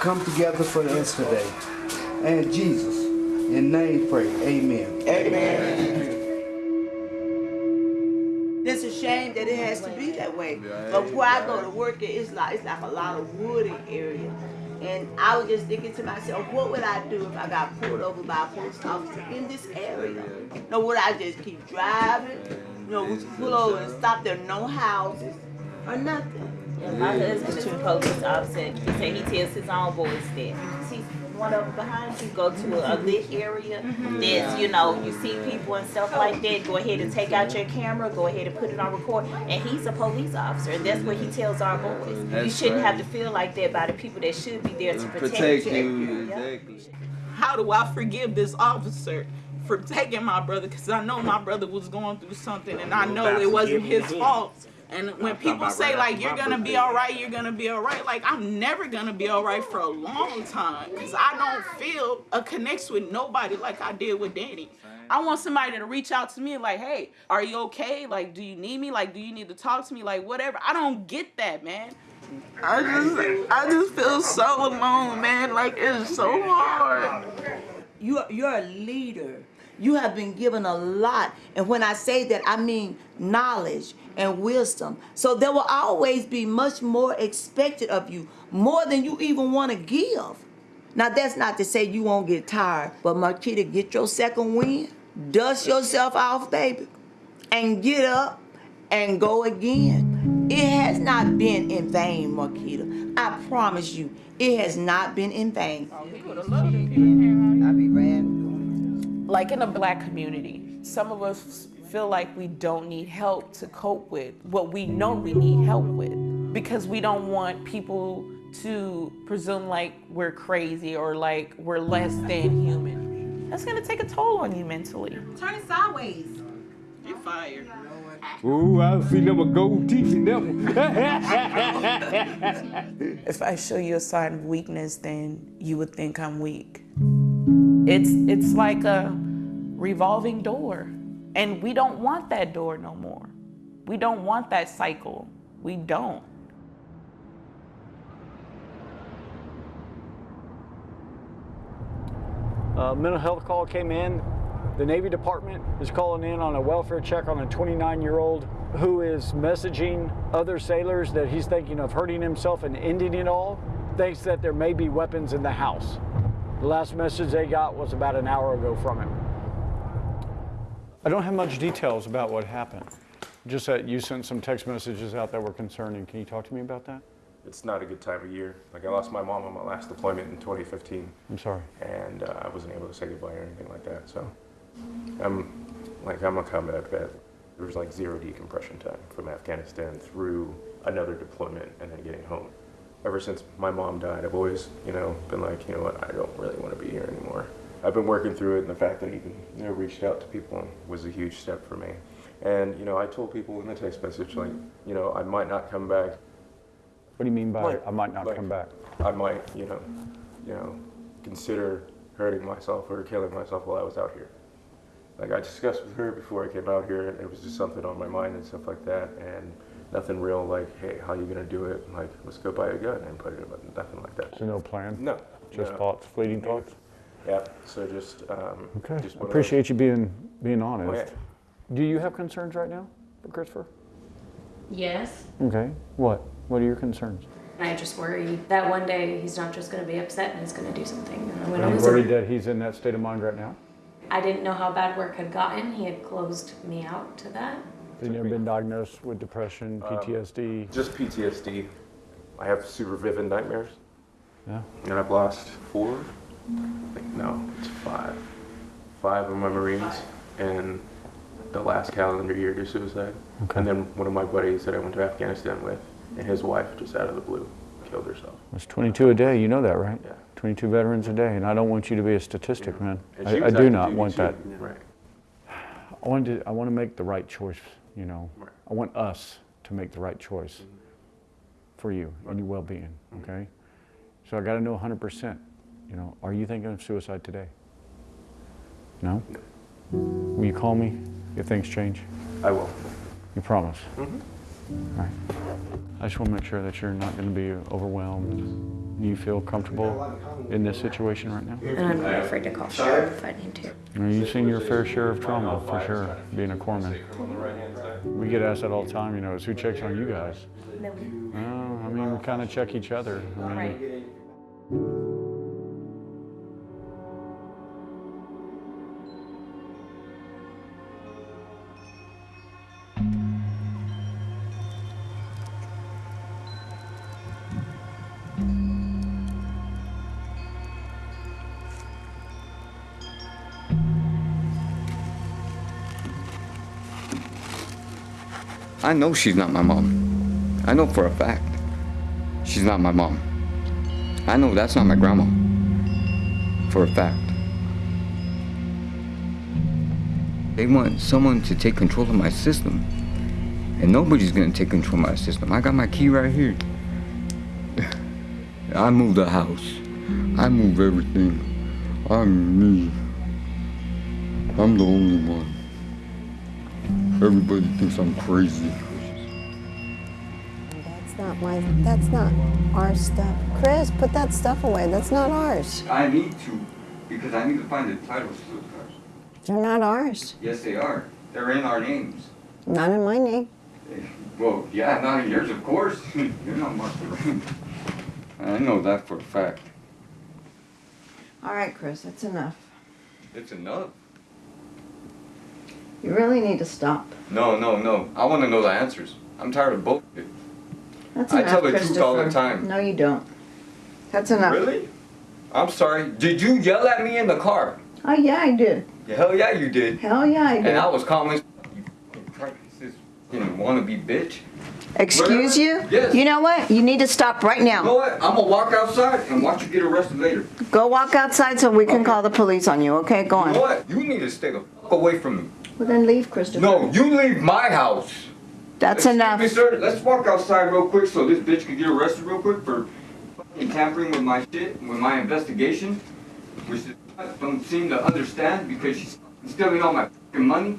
Come together for us today. And Jesus, in name pray, amen. Amen. It's a shame that it has to be that way. But where I go to work, it's like it's like a lot of wooded area. And I was just thinking to myself, what would I do if I got pulled over by a police officer in this area? No, would I just keep driving? You know, pull over and stop there, no houses or nothing? Yeah, my husband's a police officer. He said he tells his own boys that. See one of them behind you, go to a mm-hmm. lit area. Mm-hmm. There's, you know, you see people and stuff like that. Go ahead and take out your camera. Go ahead and put it on record. And he's a police officer, and that's what he tells our boys. you shouldn't right. have to feel like that by the people that should be there to protect, Protect you. you, Yeah. exactly. how do I forgive this officer for taking my brother? Because I know my brother was going through something, and I know it wasn't his fault. And when people say like you're gonna be all right, you're gonna be all right, like I'm never gonna be all right for a long time because I don't feel a connection with nobody like I did with Danny. I want somebody to reach out to me like, hey, are you okay? Like, do you need me? Like, do you need to talk to me? Like, whatever. I don't get that, man. I just, I just feel so alone, man. Like it's so hard. You're, you're a leader. You have been given a lot. And when I say that, I mean knowledge and wisdom. So there will always be much more expected of you, more than you even want to give. Now, that's not to say you won't get tired, but Marquita, get your second win. dust yourself off, baby, and get up and go again. It has not been in vain, Marquita. I promise you, it has not been in vain. Oh, I be ran. Like in a black community, some of us feel like we don't need help to cope with what we know we need help with because we don't want people to presume like we're crazy or like we're less than human. That's gonna take a toll on you mentally. Turn it sideways. You're fired. Ooh, I see them with gold teeth in them. *laughs* If I show you a sign of weakness, then you would think I'm weak. It's it's like a revolving door. And we don't want that door no more. We don't want that cycle. We don't. Uh, mental health call came in. The Navy Department is calling in on a welfare check on a 29 year old who is messaging other sailors that he's thinking of hurting himself and ending it all, thinks that there may be weapons in the house. The last message they got was about an hour ago from him. I don't have much details about what happened. Just that you sent some text messages out that were concerning. Can you talk to me about that? It's not a good time of year. Like I lost my mom on my last deployment in 2015. I'm sorry. And uh, I wasn't able to say goodbye or anything like that. So I'm like I'm a combat vet. There was like zero decompression time from Afghanistan through another deployment and then getting home. Ever since my mom died, I've always, you know, been like, you know what, I don't really want to be here anymore. I've been working through it, and the fact that I even, you know, reached out to people was a huge step for me. And you know, I told people in the text message, like, you know, I might not come back. What do you mean by Like- I might not like, come back? I might, you know, you know, consider hurting myself or killing myself while I was out here. Like I discussed with her before I came out here, and it was just something on my mind and stuff like that, and nothing real like, hey, how you gonna do it? Like, let's go buy a gun and put it in, nothing like that. So no plan? No. Just no. thoughts, fleeting thoughts? Yeah. So just um, Okay. Just I one of appreciate you being being honest. Oh, yeah. Do you have concerns right now, Christopher? Yes. Okay. What? What are your concerns? I just worry that one day he's not just going to be upset and he's going to do something. And Are I you worried that he's in that state of mind right now? I didn't know how bad work had gotten. He had closed me out to that. Have you ever been diagnosed with depression, Um, PTSD? Just PTSD. I have super vivid nightmares. Yeah. And I've lost four. I think, no, it's five. Five of my Marines and the last calendar year to suicide. Okay. And then one of my buddies that I went to Afghanistan with, and his wife just out of the blue killed herself. It's 22 a day. You know that, right? Yeah. 22 veterans a day, and I don't want you to be a statistic, man. And she I, I was do not want too. that. Right. I want to. I want to make the right choice. You know. Right. I want us to make the right choice Mm-hmm. for you and your well-being. Okay. So I got to know 100%. You know, are you thinking of suicide today? No. Will you call me if things change? I will. You promise? Mm-hmm. All right. I just want to make sure that you're not going to be overwhelmed. Do You feel comfortable in this situation right now? And I'm not afraid to call sheriff if I need to. You know, You've seen your fair share of trauma, for sure, being a corpsman. We get asked that all the time, you know, is who checks on you guys? No. Well, I mean, we kind of check each other. I mean, I know she's not my mom. I know for a fact. She's not my mom. I know that's not my grandma. For a fact. They want someone to take control of my system. And nobody's gonna take control of my system. I got my key right here. *sighs* I move the house. I move everything. I'm me. I'm the only one. Everybody thinks I'm crazy. That's not my, that's not our stuff. Chris, put that stuff away. That's not ours. I need to, because I need to find the titles to those cars. They're not ours. Yes, they are. They're in our names. Not in my name. Well, yeah, not in yours, of course. *laughs* You're not marked around. I know that for a fact. All right, Chris, that's enough. It's enough. You really need to stop. No, no, no. I want to know the answers. I'm tired of both of it. That's I tell the truth all the time. No, you don't. That's enough. Really? I'm sorry. Did you yell at me in the car? Oh, yeah, I did. Yeah, hell yeah, you did. Hell yeah, I did. And I was calm as you fucking practices. You wanna be bitch. Excuse you? Yes. You know what? You need to stop right now. You know what? I'm gonna walk outside and watch you get arrested later. Go walk outside so we can call the police on you, okay? Go on. You know what? You need to stay the fuck away from me. Well, then leave, Christopher. No, you leave my house. That's Excuse enough. Me, sir, let's walk outside real quick so this bitch can get arrested real quick for fucking tampering with my shit, with my investigation, which is don't seem to understand because she's stealing all my fucking money.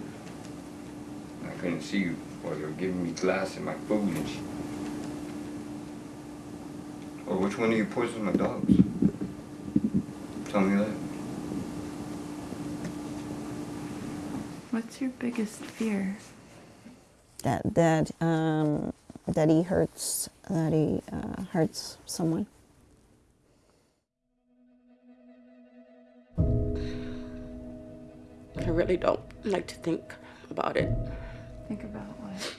I couldn't see you while they were giving me glass and my food and shit. Or which one of you poisoned my dogs? Tell me that. What's your biggest fear? That that um, that he hurts that he uh, hurts someone. I really don't like to think about it. Think about what?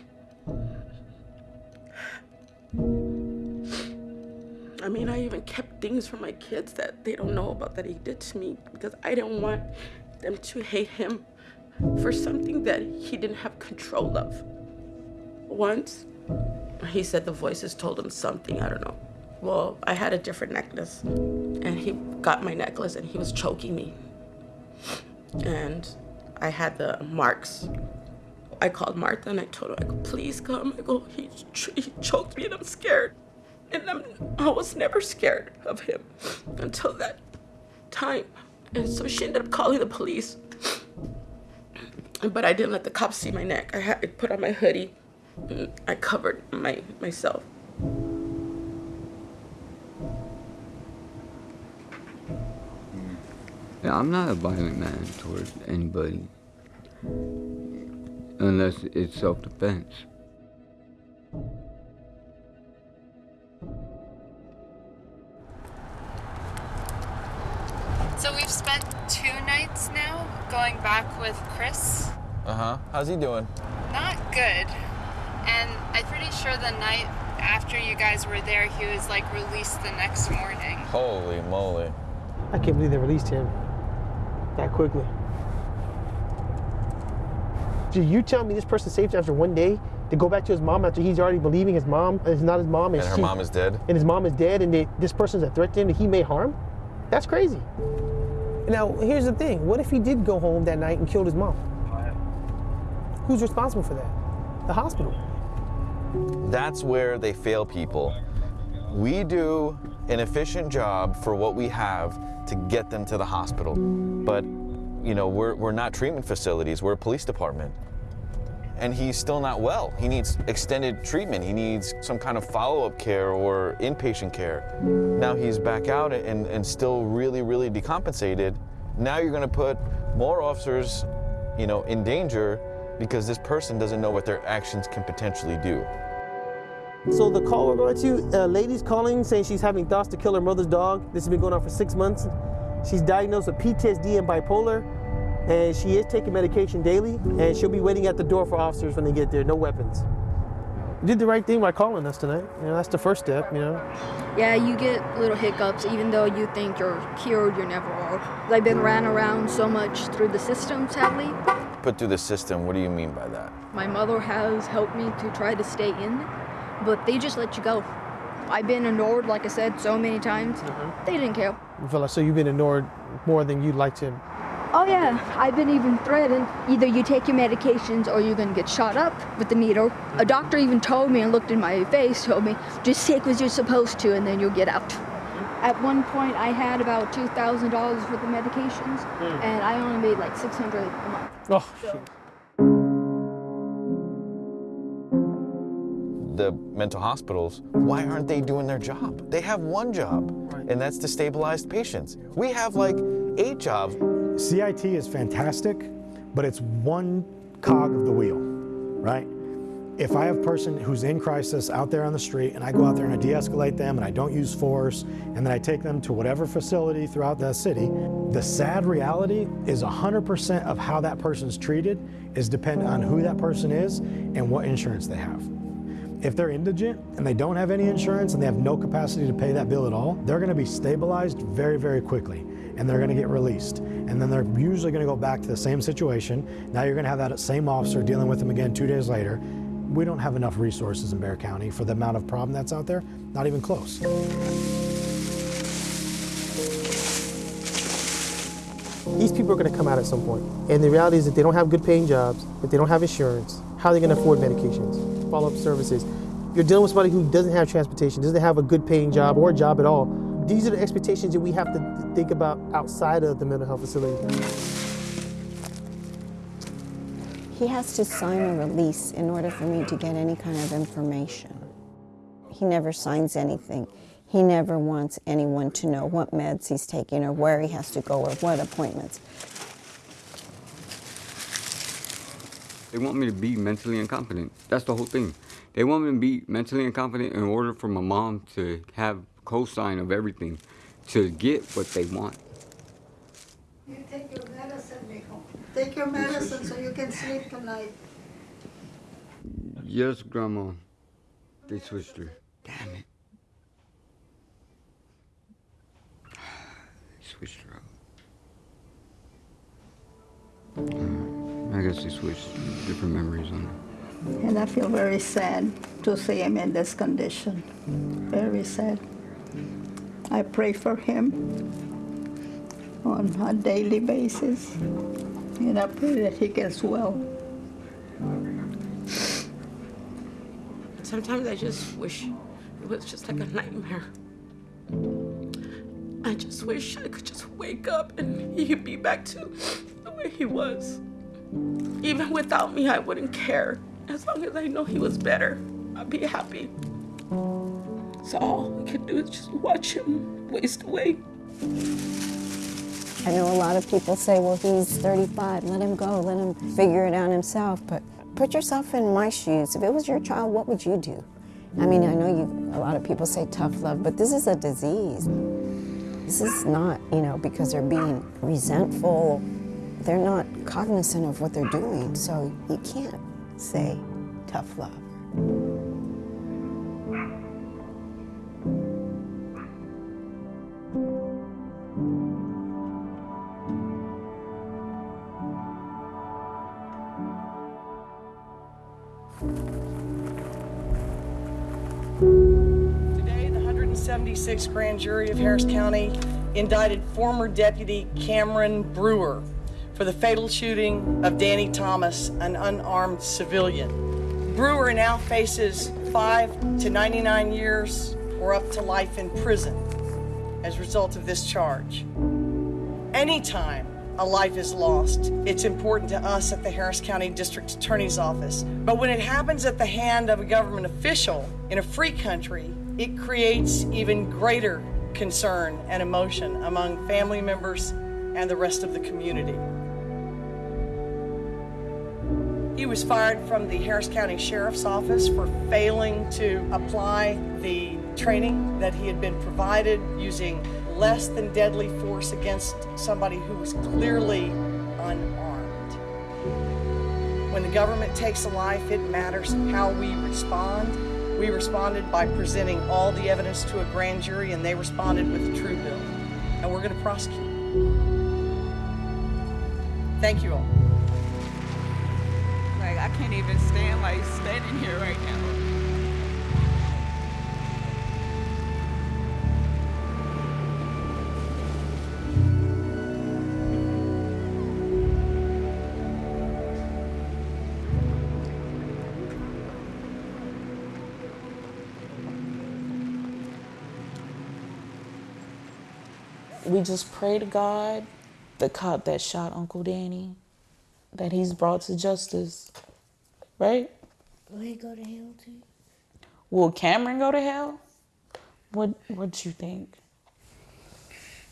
I mean, I even kept things from my kids that they don't know about that he did to me because I didn't want them to hate him for something that he didn't have control of. Once, he said the voices told him something, I don't know. Well, I had a different necklace, and he got my necklace and he was choking me. And I had the marks. I called Martha and I told her, I go, please come. I go, he, he choked me and I'm scared. And I'm, I was never scared of him until that time. And so she ended up calling the police. But I didn't let the cops see my neck. I had I put on my hoodie. I covered my myself. Yeah, I'm not a violent man towards anybody. Unless it's self-defense. Going back with Chris. Uh huh. How's he doing? Not good. And I'm pretty sure the night after you guys were there, he was like released the next morning. Holy moly. I can't believe they released him that quickly. Did you tell me this person saved after one day to go back to his mom after he's already believing his mom is not his mom And her she- mom is dead? and his mom is dead and they, this person's a threat to him that he may harm? That's crazy. Now, here's the thing. What if he did go home that night and killed his mom? Who's responsible for that? The hospital. That's where they fail people. We do an efficient job for what we have to get them to the hospital. But, you know, we're, we're not treatment facilities, we're a police department. And he's still not well. He needs extended treatment. He needs some kind of follow-up care or inpatient care. Now he's back out and, and still really, really decompensated. Now you're gonna put more officers, you know, in danger because this person doesn't know what their actions can potentially do. So the call we're going to, a uh, lady's calling saying she's having thoughts to kill her mother's dog. This has been going on for six months. She's diagnosed with PTSD and bipolar, and she is taking medication daily, and she'll be waiting at the door for officers when they get there, no weapons. You did the right thing by calling us tonight. You know, that's the first step, you know. Yeah, you get little hiccups even though you think you're cured, you're never are. I've been ran around so much through the system, sadly. Put through the system, what do you mean by that? My mother has helped me to try to stay in, but they just let you go. I've been ignored, like I said, so many times. Mm-hmm. They didn't care. You feel like so you've been ignored more than you'd like to. Oh yeah, I've been even threatened. Either you take your medications or you're gonna get shot up with the needle. A doctor even told me and looked in my face, told me, just take what you're supposed to and then you'll get out. At one point, I had about $2,000 worth of medications, Hmm. and I only made like 600 a month. Oh, shit. The mental hospitals, why aren't they doing their job? They have one job, and that's to stabilize patients. We have like eight jobs. CIT is fantastic, but it's one cog of the wheel, right? If I have a person who's in crisis out there on the street and I go out there and I de-escalate them and I don't use force and then I take them to whatever facility throughout the city, the sad reality is 100% of how that person's treated is dependent on who that person is and what insurance they have. If they're indigent and they don't have any insurance and they have no capacity to pay that bill at all, they're gonna be stabilized very, very quickly and they're gonna get released. And then they're usually gonna go back to the same situation. Now you're gonna have that same officer dealing with them again two days later. We don't have enough resources in Bexar County for the amount of problem that's out there, not even close. These people are going to come out at some point. And the reality is that they don't have good paying jobs, if they don't have insurance, how are they going to afford medications, follow up services? You're dealing with somebody who doesn't have transportation, doesn't have a good paying job or a job at all. These are the expectations that we have to think about outside of the mental health facility. He has to sign a release in order for me to get any kind of information. He never signs anything. He never wants anyone to know what meds he's taking or where he has to go or what appointments. They want me to be mentally incompetent. That's the whole thing. They want me to be mentally incompetent in order for my mom to have cosign of everything to get what they want. You take your medicine, mijo. Take your medicine so you can sleep tonight. Yes, Grandma. They switched her. Damn it. They switched her out. Uh, I guess they switched different memories on her. And I feel very sad to see him in this condition. Very sad. I pray for him on a daily basis. And I pray that he gets well. Sometimes I just wish it was just like a nightmare. I just wish I could just wake up and he'd be back to the way he was. Even without me, I wouldn't care. As long as I know he was better, I'd be happy. So all we can do is just watch him waste away. I know a lot of people say, well, he's 35, let him go, let him figure it out himself. But put yourself in my shoes. If it was your child, what would you do? I mean, I know you, a lot of people say tough love, but this is a disease. This is not, you know, because they're being resentful. They're not cognizant of what they're doing. So you can't say tough love. 176th Grand Jury of Harris County indicted former Deputy Cameron Brewer for the fatal shooting of Danny Thomas, an unarmed civilian. Brewer now faces 5 to 99 years or up to life in prison as a result of this charge. Anytime a life is lost, it's important to us at the Harris County District Attorney's Office. But when it happens at the hand of a government official in a free country, it creates even greater concern and emotion among family members and the rest of the community. He was fired from the Harris County Sheriff's Office for failing to apply the training that he had been provided using less than deadly force against somebody who was clearly unarmed. When the government takes a life, it matters how we respond. We responded by presenting all the evidence to a grand jury, and they responded with a true bill. And we're going to prosecute. Thank you all. Like I can't even stand like standing here right now. We just pray to God, the cop that shot Uncle Danny, that he's brought to justice. Right? Will he go to hell too? Will Cameron go to hell? What what you think?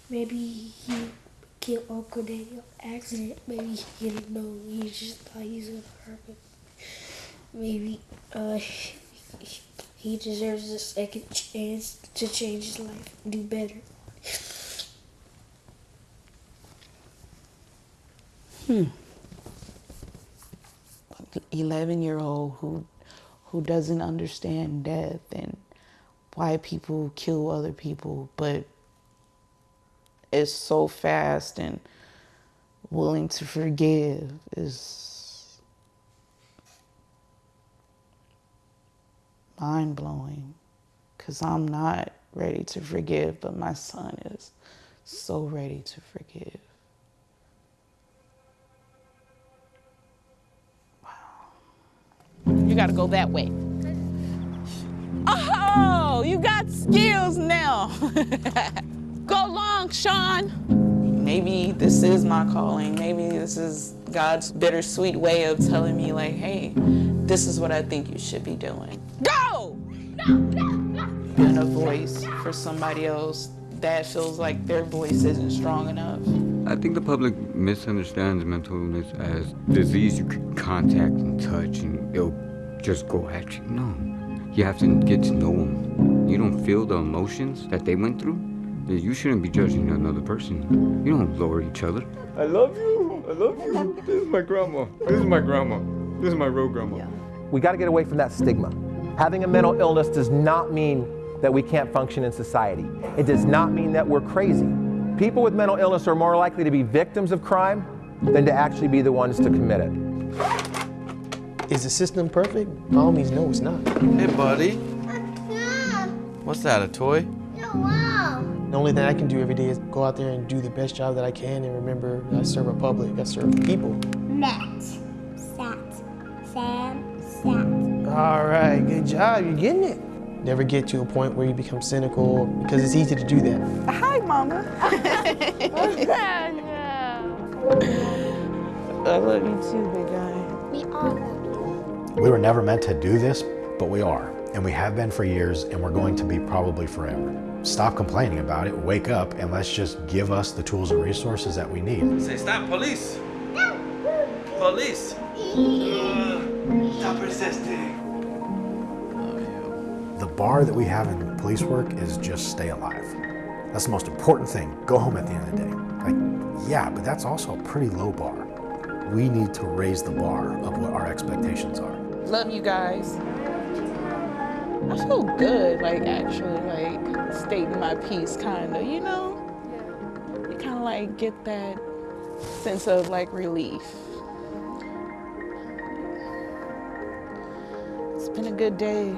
Maybe he killed Uncle Daniel accident. Maybe he didn't know. He just thought he was gonna hurt him. maybe uh, *laughs* he deserves a second chance to change his life, do better. Hmm. 11 year old who who doesn't understand death and why people kill other people but is so fast and willing to forgive is mind blowing because I'm not ready to forgive, but my son is so ready to forgive. Gotta go that way. Oh, you got skills now. *laughs* go long, Sean. Maybe this is my calling. Maybe this is God's bittersweet way of telling me, like, hey, this is what I think you should be doing. Go! And a voice for somebody else that feels like their voice isn't strong enough. I think the public misunderstands mental illness as disease you can contact and touch and it'll just go at you. No. You have to get to know them. You don't feel the emotions that they went through. You shouldn't be judging another person. You don't lower each other. I love you. I love you. This is my grandma. This is my grandma. This is my real grandma. Yeah. We got to get away from that stigma. Having a mental illness does not mean that we can't function in society. It does not mean that we're crazy. People with mental illness are more likely to be victims of crime than to actually be the ones to commit it. Is the system perfect? By all means, no, it's not. Hey, buddy. What's that, a toy? No. The only thing I can do every day is go out there and do the best job that I can and remember I serve a public, I serve people. Matt, sat, Sam, sat. All right, good job, you're getting it. Never get to a point where you become cynical because it's easy to do that. Hi, Mama. *laughs* *laughs* I love you too, big guy. We all love We were never meant to do this, but we are. And we have been for years, and we're going to be probably forever. Stop complaining about it, wake up, and let's just give us the tools and resources that we need. Say stop, police. Police. Stop resisting. The bar that we have in police work is just stay alive. That's the most important thing. Go home at the end of the day. Like, yeah, but that's also a pretty low bar. We need to raise the bar of what our expectations are. Love you guys. I feel good, like actually, like stating my piece, kind of, you know? You kind of like get that sense of like relief. It's been a good day.